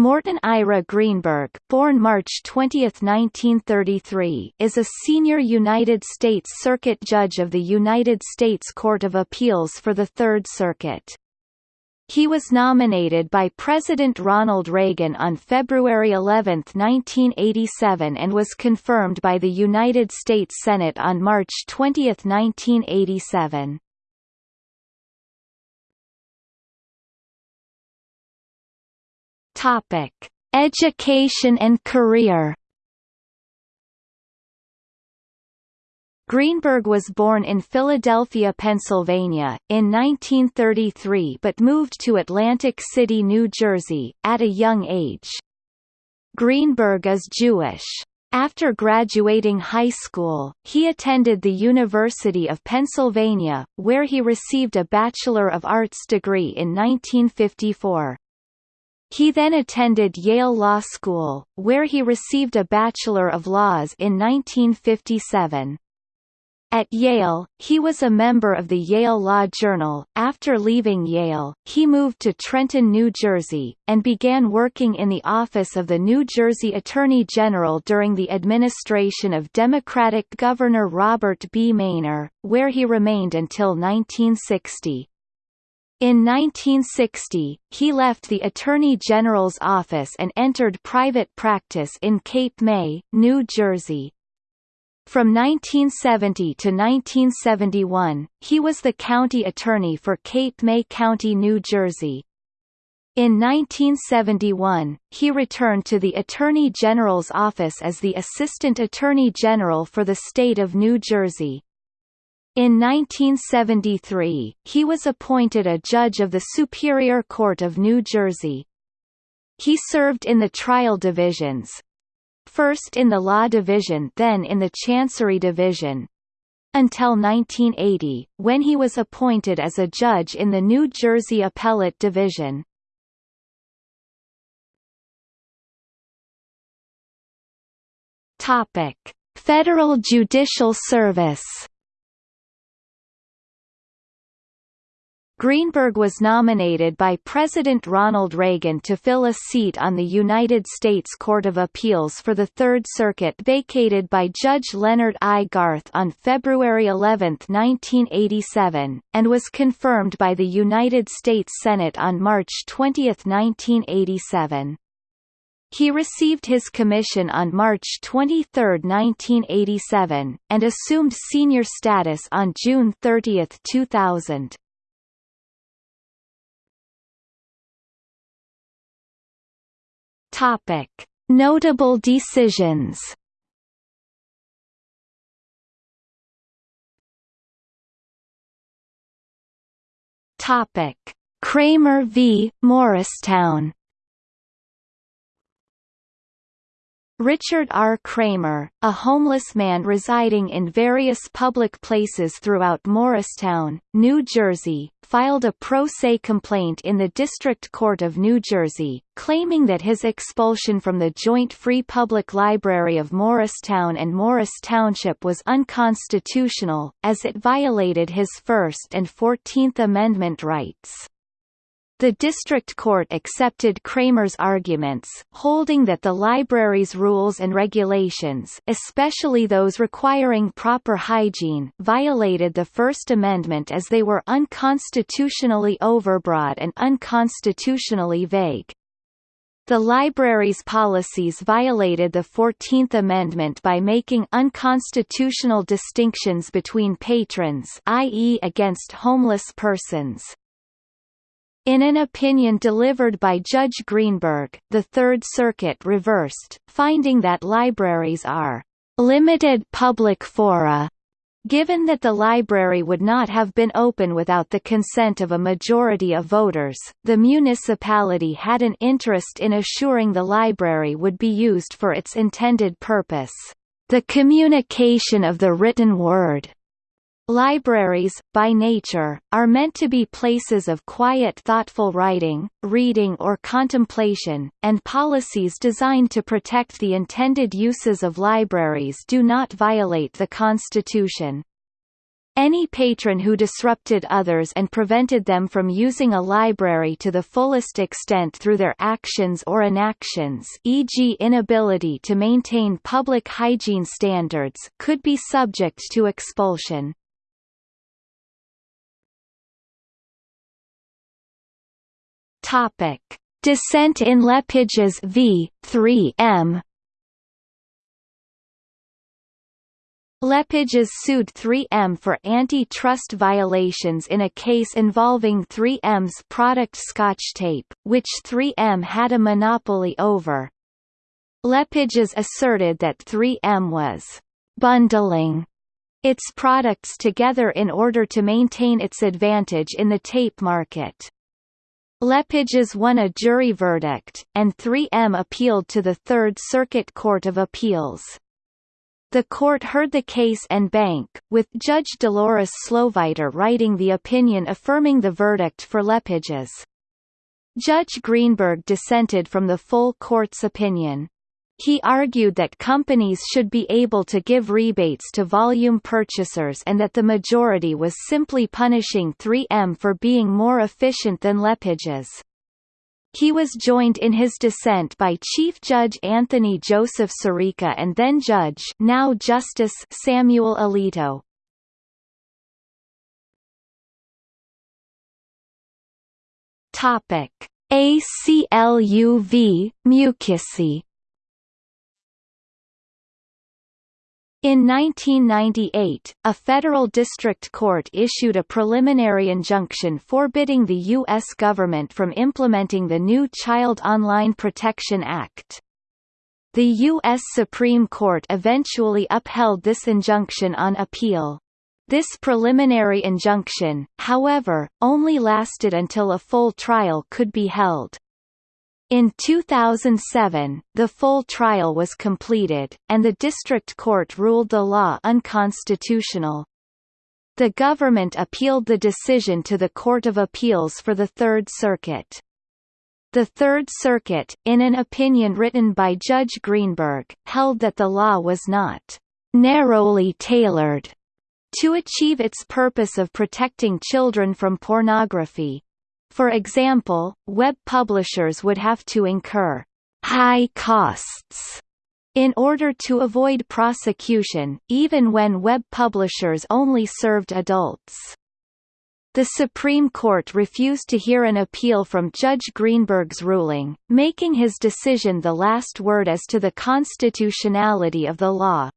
Morton Ira Greenberg born March 20, 1933, is a senior United States Circuit Judge of the United States Court of Appeals for the Third Circuit. He was nominated by President Ronald Reagan on February 11, 1987 and was confirmed by the United States Senate on March 20, 1987. Topic: Education and career. Greenberg was born in Philadelphia, Pennsylvania, in 1933 but moved to Atlantic City, New Jersey, at a young age. Greenberg is Jewish. After graduating high school, he attended the University of Pennsylvania, where he received a Bachelor of Arts degree in 1954. He then attended Yale Law School, where he received a Bachelor of Laws in 1957. At Yale, he was a member of the Yale Law Journal. After leaving Yale, he moved to Trenton, New Jersey, and began working in the office of the New Jersey Attorney General during the administration of Democratic Governor Robert B. Meyner, where he remained until 1960. In 1960, he left the Attorney General's office and entered private practice in Cape May, New Jersey. From 1970 to 1971, he was the county attorney for Cape May County, New Jersey. In 1971, he returned to the Attorney General's office as the Assistant Attorney General for the state of New Jersey. In 1973, he was appointed a judge of the Superior Court of New Jersey. He served in the trial divisions, first in the Law Division then in the Chancery Division, until 1980, when he was appointed as a judge in the New Jersey Appellate Division. Topic: Federal Judicial Service Greenberg was nominated by President Ronald Reagan to fill a seat on the United States Court of Appeals for the Third Circuit vacated by Judge Leonard I. Garth on February 11, 1987, and was confirmed by the United States Senate on March 20, 1987. He received his commission on March 23, 1987, and assumed senior status on June 30, 2000. Topic: Notable decisions. Topic: Kramer v. Morristown. Richard R. Kramer, a homeless man residing in various public places throughout Morristown, New Jersey, filed a pro se complaint in the District Court of New Jersey, claiming that his expulsion from the Joint Free Public Library of Morristown and Morris Township was unconstitutional, as it violated his First and Fourteenth Amendment rights. The district court accepted Kramer's arguments, holding that the library's rules and regulations especially those requiring proper hygiene violated the First Amendment as they were unconstitutionally overbroad and unconstitutionally vague. The library's policies violated the Fourteenth Amendment by making unconstitutional distinctions between patrons i.e. against homeless persons, in an opinion delivered by Judge Greenberg, the Third Circuit reversed, finding that libraries are limited public fora, given that the library would not have been open without the consent of a majority of voters, the municipality had an interest in assuring the library would be used for its intended purpose, the communication of the written word. Libraries, by nature, are meant to be places of quiet thoughtful writing, reading or contemplation, and policies designed to protect the intended uses of libraries do not violate the Constitution. Any patron who disrupted others and prevented them from using a library to the fullest extent through their actions or inactions e.g. inability to maintain public hygiene standards could be subject to expulsion. Topic: Dissent in LePage's v. 3m. LePage's sued 3M for antitrust violations in a case involving 3M's product Scotch tape, which 3M had a monopoly over. LePage's asserted that 3M was bundling its products together in order to maintain its advantage in the tape market. LePage's won a jury verdict, and 3M appealed to the Third Circuit Court of Appeals. The court heard the case en banc, with Judge Dolores Sloviter writing the opinion affirming the verdict for LePage's. Judge Greenberg dissented from the full court's opinion. He argued that companies should be able to give rebates to volume purchasers and that the majority was simply punishing 3M for being more efficient than LePage's. He was joined in his dissent by Chief Judge Anthony Joseph Scirica and then Judge now Justice Samuel Alito. Topic: ACLUV Mukasey In 1998, a federal district court issued a preliminary injunction forbidding the U.S. government from implementing the new Child Online Protection Act. The U.S. Supreme Court eventually upheld this injunction on appeal. This preliminary injunction, however, only lasted until a full trial could be held. In 2007, the full trial was completed, and the district court ruled the law unconstitutional. The government appealed the decision to the Court of Appeals for the Third Circuit. The Third Circuit, in an opinion written by Judge Greenberg, held that the law was not narrowly tailored to achieve its purpose of protecting children from pornography, for example, web publishers would have to incur high costs in order to avoid prosecution, even when web publishers only served adults. The Supreme Court refused to hear an appeal from Judge Greenberg's ruling, making his decision the last word as to the constitutionality of the law.